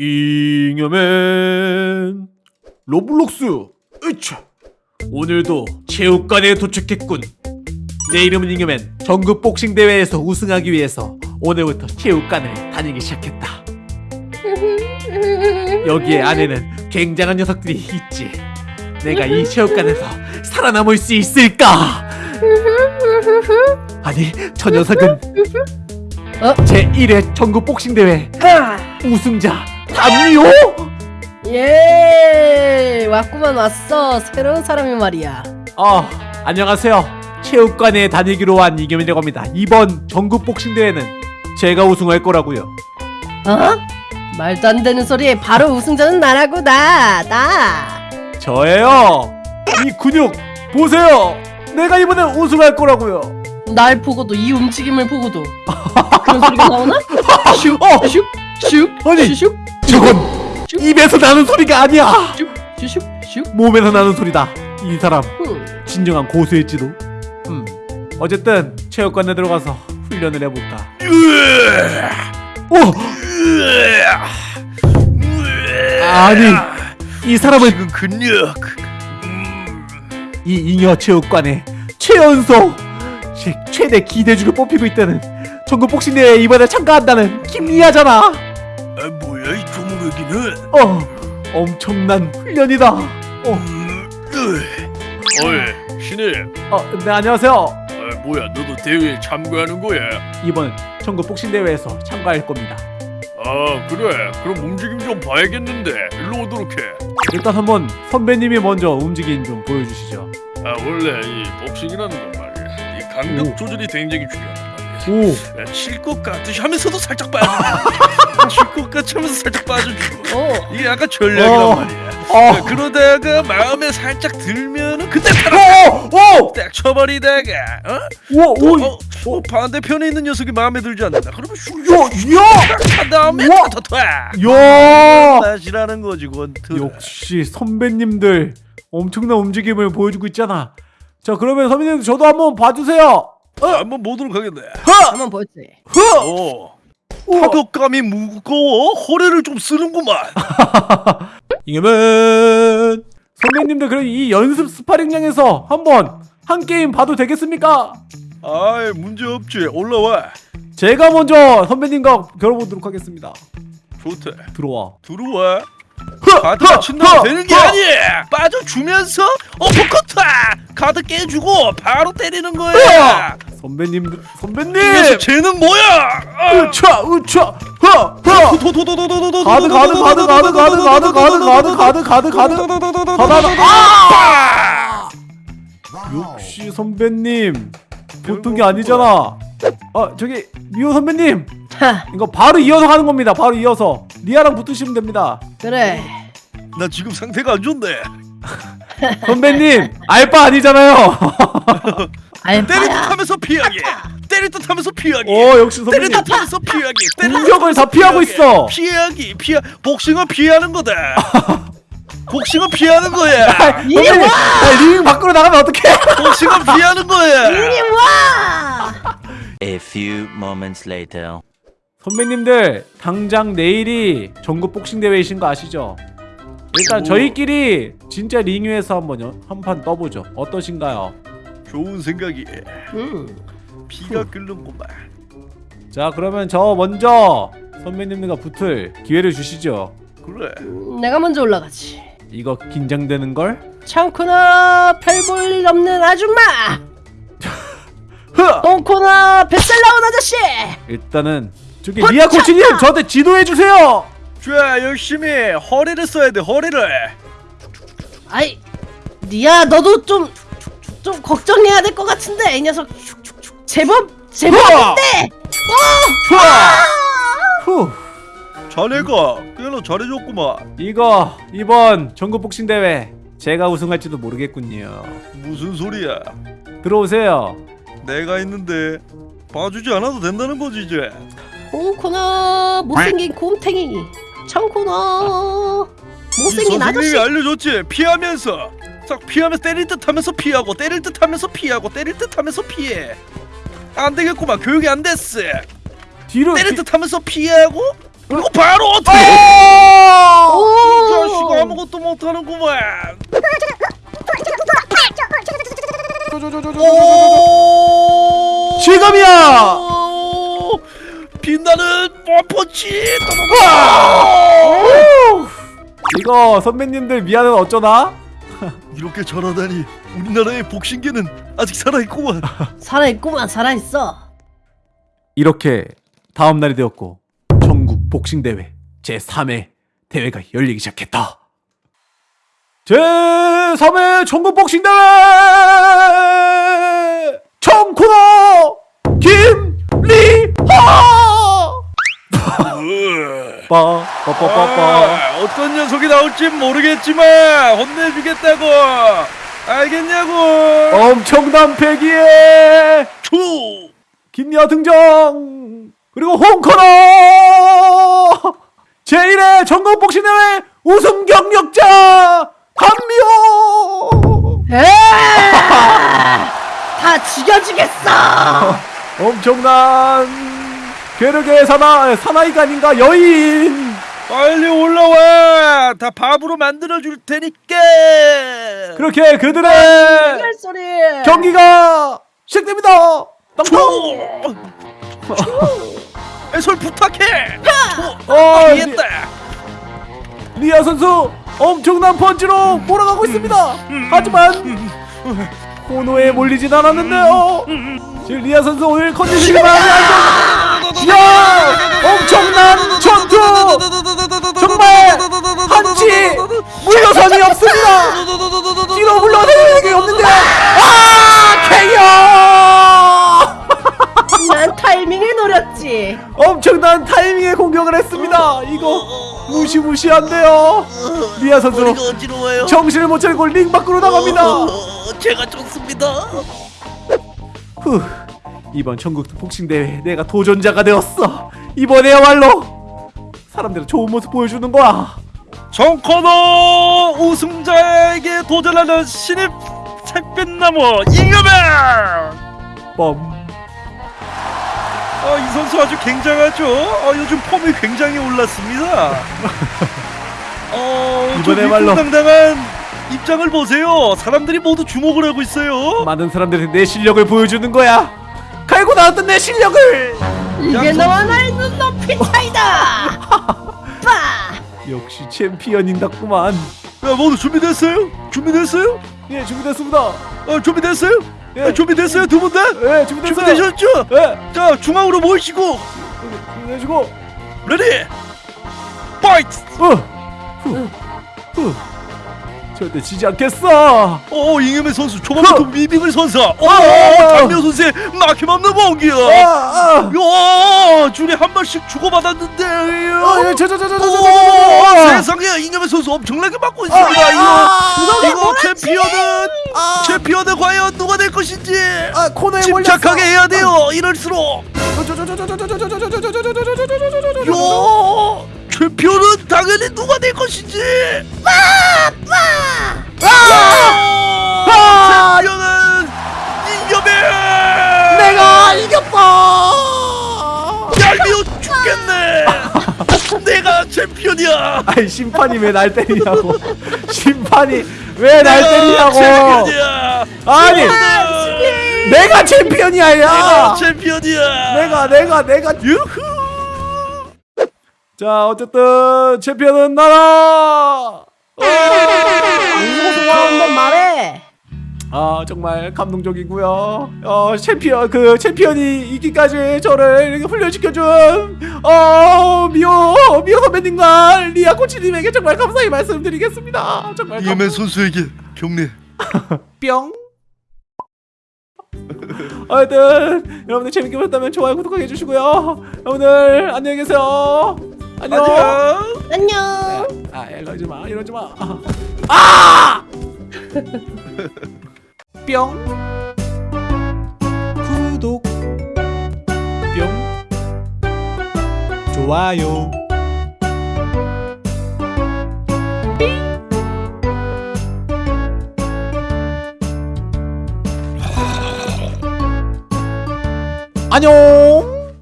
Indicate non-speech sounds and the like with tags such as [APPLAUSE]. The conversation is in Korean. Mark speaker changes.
Speaker 1: 잉여맨. 로블록스 으차 오늘도 체육관에 도착했군. 내 이름은 잉여맨. 전국 복싱 대회에서 우승하기 위해서 오늘부터 체육관을 다니기 시작했다. 여기에 안에는 굉장한 녀석들이 있지. 내가 이 체육관에서 살아남을 수 있을까? 아니 저 녀석은
Speaker 2: 어?
Speaker 1: 제1회 전국 복싱 대회 우승자 담미호
Speaker 2: 예 왔구만 왔어. 새로운 사람이 말이야.
Speaker 1: 아 안녕하세요. 체육관에 다니기로 한 이겸이라고 합니다. 이번 전국 복싱 대회는 제가 우승할 거라고요.
Speaker 2: 어? 말도 안 되는 소리에 바로 우승자는 나라고 나 나.
Speaker 1: 저예요. 이 근육 보세요. 내가 이번에 우승할 거라고요.
Speaker 2: 날 보고도 이 움직임을 보고도. 그런 소리가 나오나? [LAUGHS] 슉
Speaker 1: 어!
Speaker 2: 슉 슉
Speaker 1: 아니!
Speaker 2: 슉
Speaker 1: 저건 입에서 나는 소리가 아니야. 몸에서 나는 소리다. 이 사람
Speaker 2: 음.
Speaker 1: 진정한 고수일지도. 음. 어쨌든 체육관에 들어가서 훈련을 해볼까. 오 아니 이 사람은
Speaker 3: 지금 근력
Speaker 1: 이 잉여 체육관의 최연소 제 최대 기대주로 뽑히고 있다는 전국 복싱 대회에 이번에 참가한다는 김리아잖아.
Speaker 3: 아 뭐야 이 조물애기는
Speaker 1: 어, 엄청난 훈련이다. 어,
Speaker 3: 음, 으. 어이 신입
Speaker 1: 어, 네 안녕하세요.
Speaker 3: 아 뭐야 너도 대회에 참가하는 거야
Speaker 1: 이번 전국 복싱 대회에서 참가할 겁니다.
Speaker 3: 아 그래 그럼 움직임 좀 봐야겠는데 일로 오도록 해
Speaker 1: 일단 한번 선배님이 먼저 움직임 좀 보여주시죠.
Speaker 3: 아 원래 이 복싱이라는 건 말이야 이 강력
Speaker 1: 오.
Speaker 3: 조절이 굉장히
Speaker 1: 오,
Speaker 3: 칠것 같듯이 하면서도 살짝 빠져 [LAUGHS] 칠것 같이 하면서 살짝 빠져주고
Speaker 2: 어.
Speaker 3: 이게 약간 전략이란
Speaker 1: 어.
Speaker 3: 말이야
Speaker 1: 어,
Speaker 3: 그러다가 마음에 살짝 들면은 그때
Speaker 1: 오, 오,
Speaker 3: 딱 쳐버리다가 어?
Speaker 1: 오, 오,
Speaker 3: 어, 어, 반대편에 있는 녀석이 마음에 들지 않는다. 그러면 슉
Speaker 1: 야, 야,
Speaker 3: 한 다음에
Speaker 1: 야.
Speaker 3: 다시라는 거지 권투.
Speaker 1: 역시 선배님들 엄청난 움직임을 보여주고 있잖아. 자 그러면 선배님 저도 한번 봐주세요.
Speaker 3: 한번 보도록 하겠네.
Speaker 2: 한번 보여줘
Speaker 3: 오, 타격감이 무거워 허리를 좀 쓰는구만. [LAUGHS]
Speaker 1: 이겨면 선배님들 그럼 이 연습 스파링장에서 한번 한 게임 봐도 되겠습니까?
Speaker 3: 아이 문제 없지. 올라와.
Speaker 1: 제가 먼저 선배님과 겨뤄보도록 하겠습니다.
Speaker 3: 좋대.
Speaker 1: 들어와.
Speaker 3: 들어와.
Speaker 1: 흐,
Speaker 3: 가드
Speaker 1: 흐,
Speaker 3: 되는 게
Speaker 1: 흐.
Speaker 3: 아니야. 빠져주면서 어퍼커트. 가드 깨주고 바로 때리는 거야.
Speaker 1: 선배님들 선배님.
Speaker 3: 쟤는 뭐야? 아.
Speaker 1: 으차 으차 허허
Speaker 3: 도도도도도도도도
Speaker 1: 가드 가드 가드 가드 가드 가드 가드 가드 가드 가드 가드 가드 아! 역시 선배님 보통 게 아니잖아. 아 저기 미호 선배님
Speaker 2: 하
Speaker 1: 이거 바로 이어서 가는 겁니다. 바로 이어서 리아랑 붙으시면 됩니다.
Speaker 2: 그래
Speaker 3: 나 지금 상태가 안 좋네.
Speaker 1: 선배님 알바 아니잖아요.
Speaker 3: 때릴 듯
Speaker 2: 알바야
Speaker 3: 하면서 피하기. 때릴 듯 하면서 피하기.
Speaker 1: 오 역시
Speaker 3: 때릴
Speaker 1: 선배님
Speaker 3: 듯 하면서 피하기.
Speaker 1: 공격을 다 피하고. 있어.
Speaker 3: 피하기. 피하. 복싱은 피하는 거다. [LAUGHS] 복싱은 피하는 거야.
Speaker 1: 아, 링 밖으로 나가면 어떡해?
Speaker 3: 복싱은 피하는 거야.
Speaker 2: 이리 와
Speaker 4: A few moments later.
Speaker 1: 선배님들 당장 내일이 전국 복싱 대회이신 거 아시죠? 일단
Speaker 3: 오.
Speaker 1: 저희끼리 진짜 링 위에서 한번 한판 떠보죠. 어떠신가요?
Speaker 3: 좋은 생각이.
Speaker 2: 음.
Speaker 3: 피가 끓는구만.
Speaker 1: 자 그러면 저 먼저 선배님들과 붙을 기회를 주시죠.
Speaker 3: 그래.
Speaker 2: 내가 먼저 올라가지
Speaker 1: 이거 긴장되는 걸?
Speaker 2: 창코나 별볼일 없는 아줌마 [LAUGHS]
Speaker 1: 흐!
Speaker 2: 똥코나 뱃살 나온 아저씨
Speaker 1: 일단은 저기 리아 코치님 저한테 지도해 주세요.
Speaker 3: 자 열심히 허리를 써야 돼 허리를.
Speaker 2: 아이 니야 너도 좀 좀 걱정해야 될 것 같은데 이 녀석 제법 제법인데
Speaker 1: 좋아. 후.
Speaker 3: 자네가 꽤나 잘해줬구만.
Speaker 1: 이거 이번 전국 복싱 대회 제가 우승할지도 모르겠군요.
Speaker 3: 무슨 소리야?
Speaker 1: 들어오세요.
Speaker 3: 내가 있는데 봐주지 않아도 된다는 거지 이제.
Speaker 2: 똥코나 못생긴 곰탱이
Speaker 3: 이
Speaker 2: 못생긴
Speaker 3: 선생님이
Speaker 2: 아저씨
Speaker 3: 알려줬지 피하면서 싹 피하면서 때릴 듯 하면서 피하고 때릴 듯 하면서 피하고 때릴 듯 하면서 피해 안 되겠구만 교육이 안 됐어
Speaker 1: 뒤로
Speaker 3: 때릴
Speaker 1: 뒤-
Speaker 3: 듯하면서 피하고 그리고 바로 어떻게
Speaker 1: 어!
Speaker 3: 가는구만.
Speaker 1: 지금이야!
Speaker 3: 오! 빛나는 뻔펀치.
Speaker 1: 이거 선배님들 미안은 어쩌나?
Speaker 3: 이렇게 잘하다니 우리나라의 복싱계는 아직 살아있구만. [LAUGHS]
Speaker 2: 살아있구만 살아있어
Speaker 1: 이렇게 다음 날이 되었고 전국 복싱 대회 제 3회 대회가 열리기 시작했다. 제 3회 전국 복싱 대회 청코너 김리하 빠빠 빠빠빠
Speaker 3: 아, 어떤 녀석이 나올지 모르겠지만 혼내주겠다고. 알겠냐고.
Speaker 1: 엄청난 패기에
Speaker 3: 투.
Speaker 1: 김리아 등장 그리고 홍코너 제1회 전국 복싱 대회 우승 경력자 한미호
Speaker 2: 다 죽여주겠어
Speaker 1: 엄청난 괴력의 사나 사나이가 아닌가 여인
Speaker 3: 빨리 올라와. 다 밥으로 만들어 줄 테니까.
Speaker 1: 그렇게 그들의
Speaker 2: 할 소리
Speaker 1: 경기가 시작됩니다. 땅땅
Speaker 3: 애설 부탁해.
Speaker 1: 어, 리,
Speaker 3: 이했다.
Speaker 1: 리아 선수 엄청난 펀치로 몰아가고 있습니다. 하지만 코너에 몰리진 않았는데요. 지금 리아 선수 오늘 컨디션이 많이 안 좋아. 야 엄청난 전투 정말 한치 물러섬이 없습니다. 뒤로 물러서는 게 없는데 아 케이어
Speaker 2: 난 타이밍을 노렸지
Speaker 1: 엄청난 타이밍에 공격을 했습니다. 이거 무시무시한데요. 리아 선수. 정신을 못 차리고 링 밖으로 나갑니다.
Speaker 3: 어, 제가 좋습니다.
Speaker 1: 후, 이번 전국 복싱 대회 내가 도전자가 되었어. 이번에야말로 사람들은 좋은 모습 보여주는 거야.
Speaker 3: 정코너 우승자에게 도전하는 신입 샛빛나무 잉여맨.
Speaker 1: 뻔.
Speaker 3: 아, 이 선수 아주 굉장하죠. 아, 요즘 폼이 굉장히 올랐습니다. [LAUGHS] 어,
Speaker 1: 이번에야말로.
Speaker 3: 당당한 입장을 보세요. 사람들이 모두 주목을 하고 있어요.
Speaker 1: 많은 사람들이 내 실력을 보여주는 거야. 갈고 나왔던 내 실력을.
Speaker 2: 이게 너와 나의 눈높이 차이다 [LAUGHS] 빠
Speaker 1: 역시 챔피언인답구만.
Speaker 3: 야, 모두 준비됐어요? 준비됐어요?
Speaker 1: 예, 준비됐습니다.
Speaker 3: 어, 준비됐어요?
Speaker 1: 예.
Speaker 3: 아, 준비됐어요, 두 분 다?
Speaker 1: 예, 준비됐어요.
Speaker 3: 준비되셨죠?
Speaker 1: 예,
Speaker 3: 자, 중앙으로 모이시고
Speaker 1: 준비되시고.
Speaker 3: Ready. Fight.
Speaker 1: 어, 후, 후. 절대 지지 않겠어.
Speaker 3: 어, 잉여맨 선수 초반부터
Speaker 1: 흐.
Speaker 3: 위빙을 선사. 어,
Speaker 1: 어.
Speaker 3: 장미호 선수의 막힘없는.
Speaker 1: 아, 아.
Speaker 3: 야, 줄이 한 발씩.
Speaker 1: 어, 예, 저.
Speaker 3: 세상에 잉여맨 선수 엄청나게 맞고 있습니다.
Speaker 1: 아,
Speaker 3: 이거 이거 챔피언은
Speaker 1: 아,
Speaker 3: 챔피언은 과연 누가 될 것인지
Speaker 1: 아.
Speaker 3: 침착하게 해야 돼요. 이럴수록 요 챔피언은 당연히 누가 될 것인지.
Speaker 1: 아!
Speaker 3: 챔피언은 잉여맨.
Speaker 1: 내가 이겼다.
Speaker 3: 얄미워 죽겠네. [LAUGHS] 내가 챔피언이야.
Speaker 1: 아이 심판이 왜 날 때리냐고. [LAUGHS] 심판이 왜 날 때리냐고.
Speaker 3: 챔피언이야.
Speaker 1: 아니, 내가 챔피언이야.
Speaker 3: 내가
Speaker 1: 야.
Speaker 3: 챔피언이야.
Speaker 1: 내가 내가 내가
Speaker 3: 유후.
Speaker 1: 자 어쨌든 챔피언은 나라.
Speaker 2: 무서워 한번 말해
Speaker 1: 아 정말 감동적이고요. 어 챔피언 그 챔피언이 이기까지 저를 이렇게 훈련시켜준 어 미호 미호 선배님과 리아 코치님에게 정말 감사히 말씀드리겠습니다. 정말 감...
Speaker 3: 잉여맨 선수에게 경례. [LAUGHS]
Speaker 1: 뿅. 하여튼 여러분들 재밌게 보셨다면 좋아요 구독하게 해주시고요. 여러분들 안녕히 계세요. 안녕.
Speaker 3: 안녕.
Speaker 2: 안녕
Speaker 1: 아 이러지 마 이러지 마. 아! [LAUGHS] 뿅. 구독. 뿅. 좋아요. 안녕.